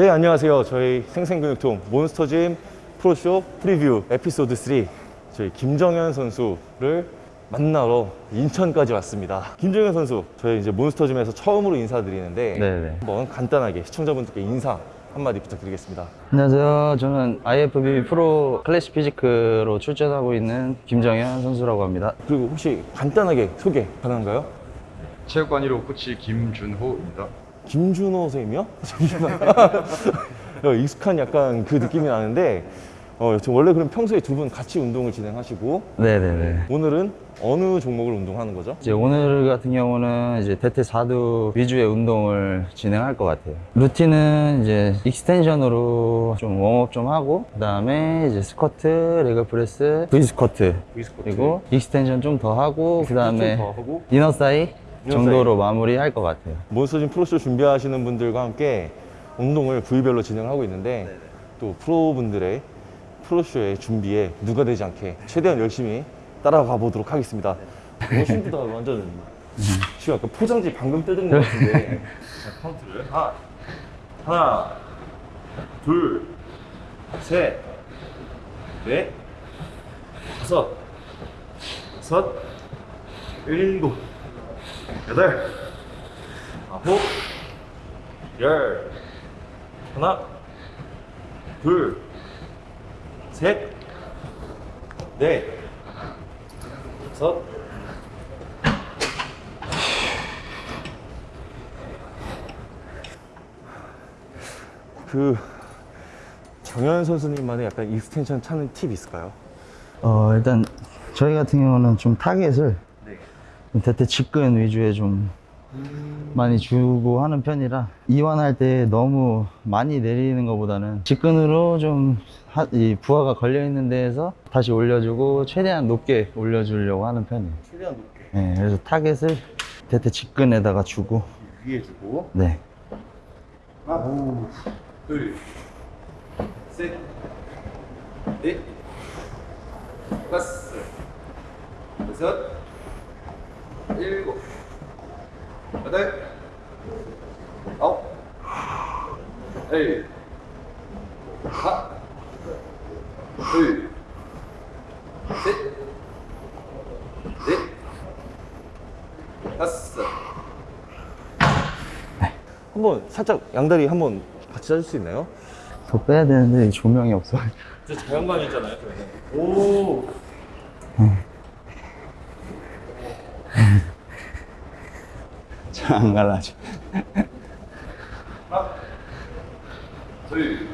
네 안녕하세요 저희 생생근육통 몬스터짐 pro show preview 에피소드 3 저희 김정현 선수를 만나러 인천까지 왔습니다 김정현 선수 저희 이제 몬스터짐에서 처음으로 인사드리는데 네네. 한번 간단하게 시청자분들께 인사 한마디 부탁드리겠습니다 안녕하세요. 저는 IFBB pro classic physique로 출전하고 있는 김정현 선수라고 합니다. 그리고 혹시 간단하게 소개 가능한가요? 체육관 1호 코치 김준호입니다. 김준호 선생님이요? 어, 익숙한 약간 그 느낌이 나는데 어, 저 원래 그럼 평소에 두 분 같이 운동을 진행하시고 네네네. 오늘은 어느 종목을 운동하는 거죠? 이제 오늘 같은 경우는 이제 대퇴 4두 위주의 운동을 진행할 것 같아요. 루틴은 이제 extension으로 좀 warm up 좀 하고, 그 다음에 이제 스쿼트, leg press, V 스쿼트, 그리고 extension 좀 더 하고, 그 다음에 이너 사이 정도로 마무리할 것 같아요. 몬스터짐 pro show 준비하시는 분들과 함께 운동을 부위별로 진행하고 있는데 또 프로분들의 pro show의 준비에 누가 되지 않게 최대한 열심히 따라가 보도록 하겠습니다. 멋있다 완전 지금 약간 포장지 방금 뜯은 것 같은데. 자, 카운트를. 하나 하나 둘셋넷 다섯 여섯 일곱 여덟. 아홉. 열. 하나. 둘셋넷. 다섯. 그 정현 선수님만의 약간 extension 차는 팁 있을까요? 어, 일단 저희 같은 경우는 좀 target을 대퇴 직근 위주에 좀 많이 주고 하는 편이라 이완할 때 너무 많이 내리는 것보다는 직근으로 좀 하- 이 부하가 걸려 있는 데에서 다시 올려주고 최대한 높게 올려주려고 하는 편이에요. 최대한 높게 네, 그래서 target을 대퇴 직근에다가 주고 위에 주고 네. 하나 둘셋넷 다섯 여섯 일곱 여덟 아홉 열 하나 둘셋 넷 다섯 한번 살짝 양다리 한번 같이 짜줄 수 있나요? 더 빼야 되는데 조명이 없어. 저 자연광 있잖아요. 오. 안 갈라져. 하나, 둘,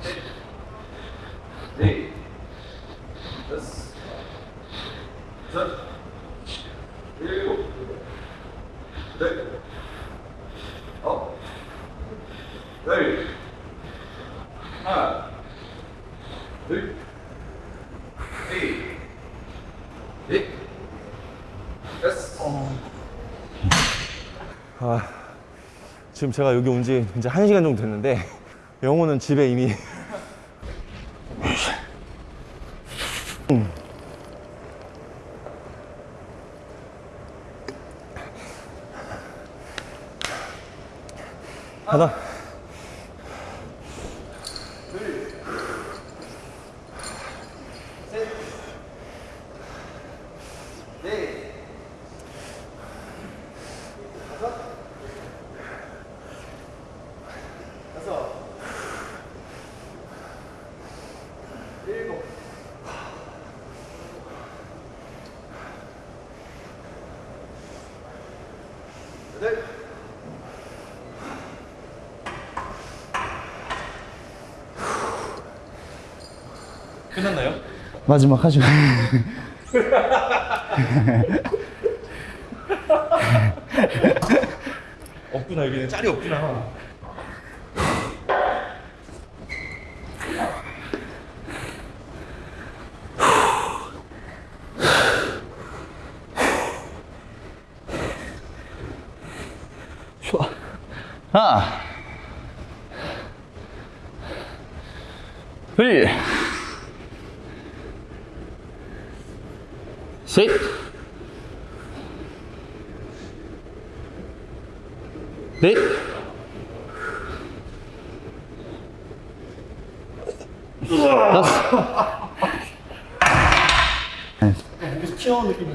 셋, 넷, 다섯, 여섯, 일곱, 여덟, 아홉, 열, 하나, 둘, 셋, 넷, 다섯. 아, 지금 제가 여기 온 지 이제 한 시간 정도 됐는데 영호는 집에 이미 음. 하나 끝났나요? 마지막 하죠. 없구나 여기는 짤이 없구나 하나 둘 셋, 넷, 다섯. 튀어나오는 느낌.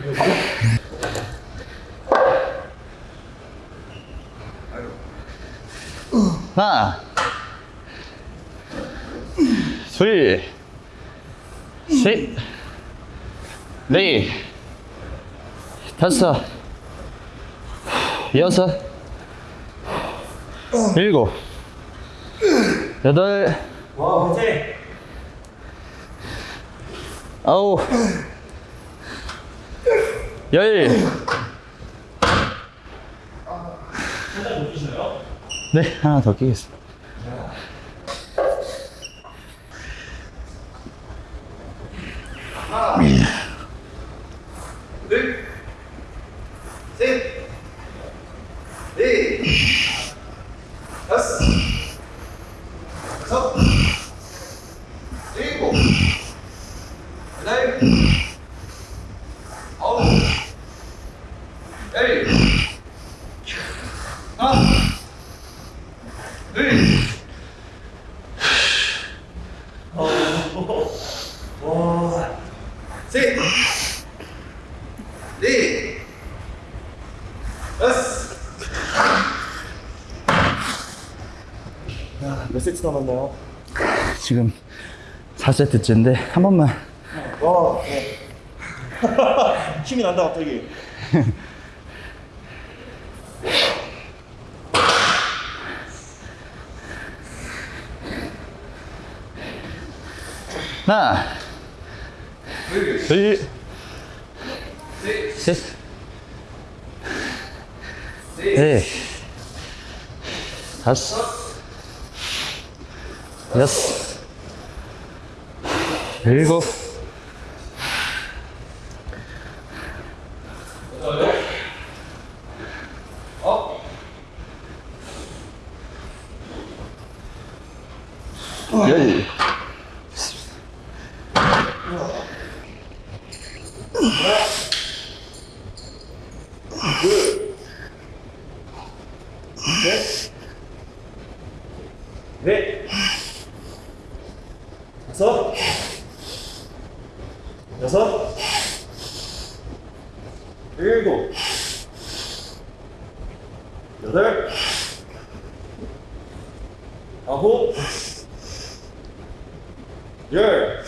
하나, 둘, 셋, 넷, 다섯, 여섯, 일곱, 여덟, 아홉, 열. 네, 하나 더 끼겠습니다. 몇 지금 4세트째인데 한 번만. 와, 네. 힘이 난다 갑자기. 하나. 둘 셋, 넷, 다섯, 여섯, 일곱, 열. 넷, 다섯, 여섯, 일곱, 여덟, 아홉, 열.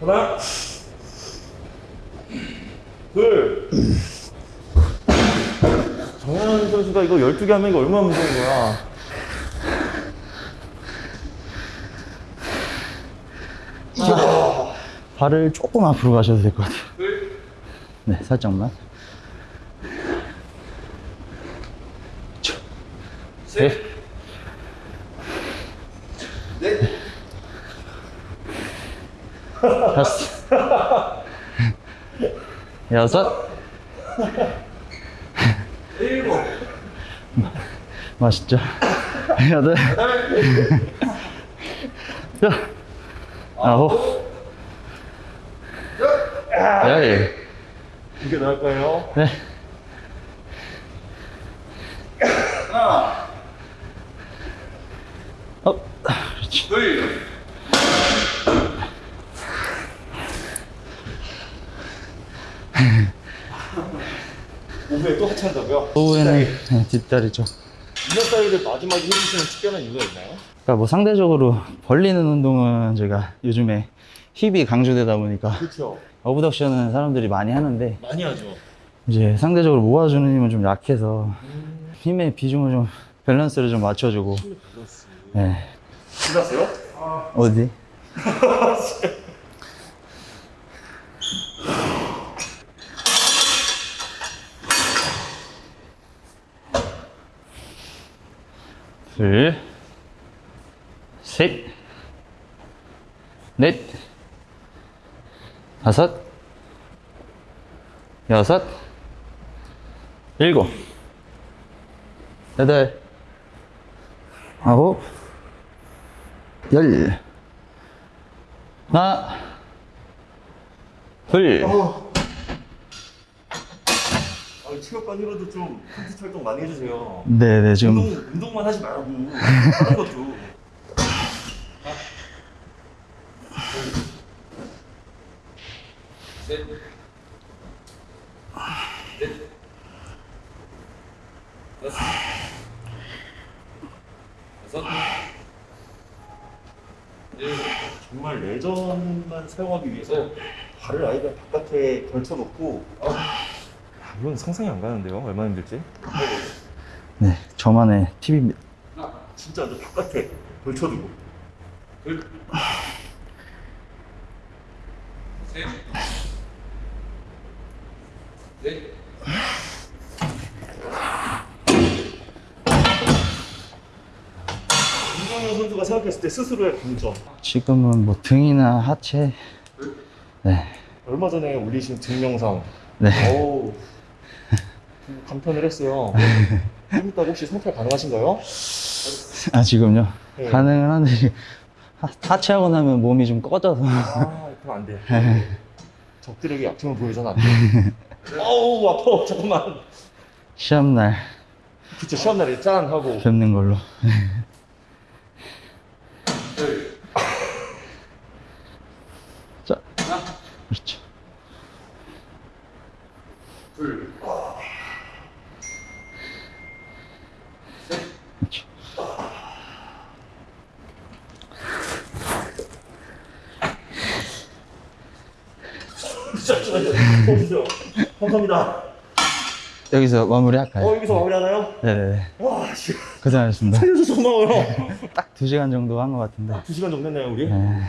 하나, 둘. 정현 선수가 이거 12개 하면 이거 얼마나 무서운 거야. 발을 조금 앞으로 가셔도 될 것 같아요. 네, 살짝만. 셋. 다섯. 여섯. 일곱, 맛있죠? 여덟. 여. 아홉. 열. 이게 나을까요? 네. 어, 그렇지. 오후에 또 하차한다고요? 오후에는 네, 뒷다리죠. inner thigh도 마지막에 해주시는 특별한 이유가 있나요? 그러니까 뭐 상대적으로 벌리는 운동은 제가 요즘에 hip이 강조되다 보니까 그렇죠. abduction은 사람들이 많이 하는데 많이 하죠. 이제 상대적으로 모아주는 힘은 좀 약해서 힘의 비중을 좀 밸런스를 좀 맞춰주고 네. 끝났어요? 어디? 둘, 셋, 넷, 다섯, 여섯, 일곱, 여덟, 아홉, 열. 하나, 둘, 아, 체육관으로도 좀 콘텐츠 활동 많이 해주세요. 네네 지금 운동, 운동만 하지 말고 다른 것도. 정말 레전만 사용하기 위해서 발을 아이가 바깥에 걸쳐놓고. 아, 이건 상상이 안 가는데요? 얼마나 힘들지? 네 저만의 팁입니다. 진짜 저 바깥에 걸쳐두고. 김정 생각했을 때 스스로의 강점 지금은 뭐 등이나 하체? 네. 얼마 전에 올리신 등 영상 네. 감탄을 했어요. 좀 이따 혹시 성찰 가능하신가요? 아 지금요? 네. 가능은 한데 하- 하체하고 나면 몸이 좀 꺼져서. 아 그럼 안 돼요 적들에게 약점을 보여줘는 안돼. 어우 아파. 잠깐만. 시험날. 그쵸 시험날에 짠 하고. 뵙는 걸로 자 그렇죠 그렇죠 잠시만요 보여주세요 감사합니다 여기서 마무리할까요? 어 여기서 마무리하나요? 네네네 와 씨 고생하셨습니다 살려줘서 고마워요 딱 2시간 정도 한 것 같은데 두 시간 정도 했나요 우리? 네.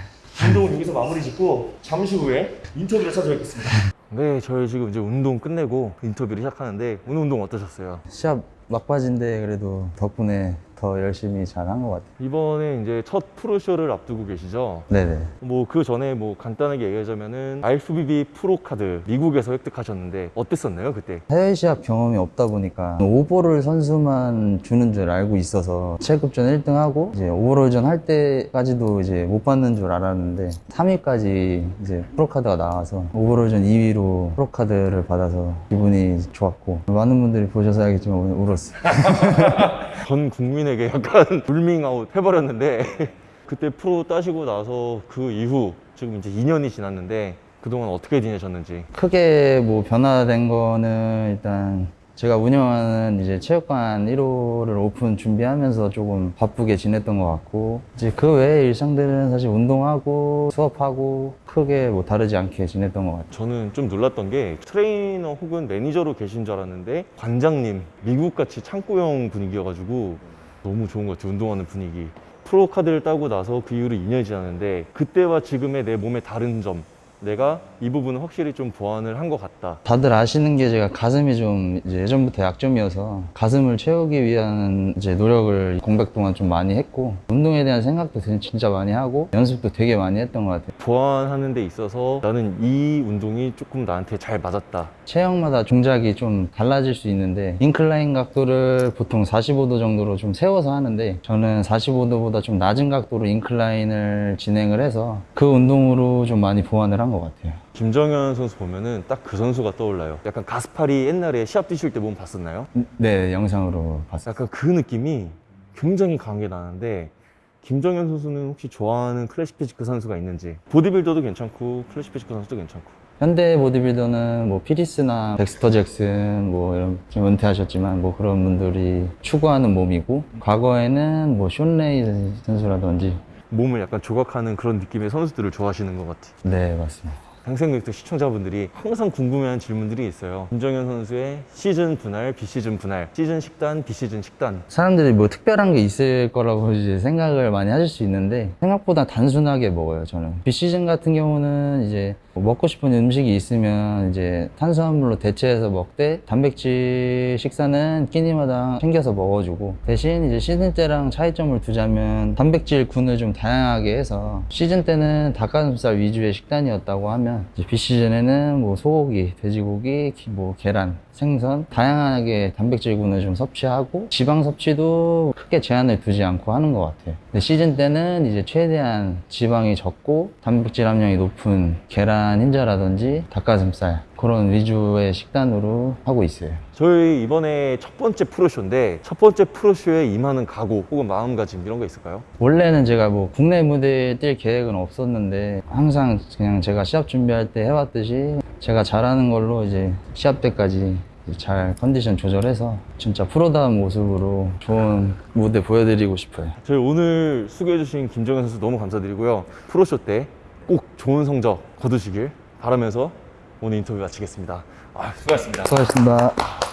운동은 여기서 마무리 짓고 잠시 후에 인터뷰를 찾아뵙겠습니다 네 저희 지금 이제 운동 끝내고 인터뷰를 시작하는데 오늘 운동 어떠셨어요? 시합 막바지인데 그래도 덕분에 더 열심히 잘한 것 같아요 이번에 이제 첫 프로쇼를 앞두고 계시죠? 네네 뭐 그 전에 뭐 간단하게 얘기하자면은 IFBB 프로카드 미국에서 획득하셨는데 어땠었나요 그때? 해외 시합 경험이 없다 보니까 오버롤 선수만 주는 줄 알고 있어서 체급전 1등하고 이제 오버롤전 할 때까지도 이제 못 받는 줄 알았는데 3위까지 이제 프로카드가 나와서 오버롤전 2위로 프로카드를 받아서 기분이 좋았고 많은 분들이 보셔서 알겠지만 오늘 울었어요. 전 국민 에게 약간 불밍아웃 해버렸는데 그때 프로 따시고 나서 그 이후 지금 이제 2년이 지났는데 그동안 어떻게 지내셨는지 크게 뭐 변화된 거는 일단 제가 운영하는 이제 체육관 1호를 오픈 준비하면서 조금 바쁘게 지냈던 것 같고 이제 그 외의 일상들은 사실 운동하고 수업하고 크게 뭐 다르지 않게 지냈던 것 같아요. 저는 좀 놀랐던 게 트레이너 혹은 매니저로 계신 줄 알았는데 관장님 미국같이 창고형 분위기여가지고 너무 좋은 것 같아요. 운동하는 분위기. 프로 카드를 따고 나서 그 이후로 2년이 지났는데 그때와 지금의 내 몸의 다른 점 내가 이 부분은 확실히 좀 보완을 한 것 같다 다들 아시는 게 제가 가슴이 좀 예전부터 약점이어서 가슴을 채우기 위한 이제 노력을 공백 동안 좀 많이 했고 운동에 대한 생각도 진짜 많이 하고 연습도 되게 많이 했던 것 같아요. 보완하는 데 있어서 나는 이 운동이 조금 나한테 잘 맞았다 체형마다 동작이 좀 달라질 수 있는데 인클라인 각도를 보통 45도 정도로 좀 세워서 하는데 저는 45도보다 좀 낮은 각도로 인클라인을 진행을 해서 그 운동으로 좀 많이 보완을 한것 같아요. 김정현 선수 보면은 딱 그 선수가 떠올라요 약간 가스파리 옛날에 시합 뛰실 때몸 봤었나요? 네, 영상으로 봤어요. 약간 그 느낌이 굉장히 강하게 나는데 김정현 선수는 혹시 좋아하는 classic physique 선수가 있는지 보디빌더도 괜찮고 classic physique 선수도 괜찮고 현대 보디빌더는 뭐 필 히스나 덱스터 잭슨 뭐 이런 좀 은퇴하셨지만 뭐 그런 분들이 추구하는 몸이고 과거에는 뭐 숀 레이 선수라든지 몸을 약간 조각하는 그런 느낌의 선수들을 좋아하시는 것 같아요 네 맞습니다. 평생교육도 시청자분들이 항상 궁금해하는 질문들이 있어요. 김정현 선수의 시즌 분할, 비시즌 분할 시즌 식단, 비시즌 식단. 사람들이 뭐 특별한 게 있을 거라고 이제 생각을 많이 하실 수 있는데 생각보다 단순하게 먹어요 저는. 비시즌 같은 경우는 이제 뭐 먹고 싶은 음식이 있으면 이제 탄수화물로 대체해서 먹되 단백질 식사는 끼니마다 챙겨서 먹어주고 대신 이제 시즌 때랑 차이점을 두자면 단백질 군을 좀 다양하게 해서 시즌 때는 닭가슴살 위주의 식단이었다고 하면 이제 비시즌에는 뭐 소고기, 돼지고기, 기- 뭐 계란, 생선 다양하게 단백질군을 좀 섭취하고 지방 섭취도 크게 제한을 두지 않고 하는 것 같아요. 근데 시즌 때는 이제 최대한 지방이 적고 단백질 함량이 높은 계란 흰자라든지 닭가슴살, 그런 위주의 식단으로 하고 있어요. 저희 이번에 첫 번째 프로쇼인데 첫 번째 프로쇼에 임하는 각오 혹은 마음가짐 이런 거 있을까요? 원래는 제가 뭐 국내 무대에 뛸 계획은 없었는데 항상 그냥 제가 시합 준비할 때 해왔듯이 제가 잘하는 걸로 이제 시합 때까지 잘 컨디션 조절해서 진짜 프로다운 모습으로 좋은 무대 보여드리고 싶어요. 저희 오늘 수고해주신 김정현 선수 너무 감사드리고요. 프로쇼 때 꼭 좋은 성적 거두시길 바라면서 오늘 인터뷰 마치겠습니다. 아, 수고하셨습니다. 수고하셨습니다.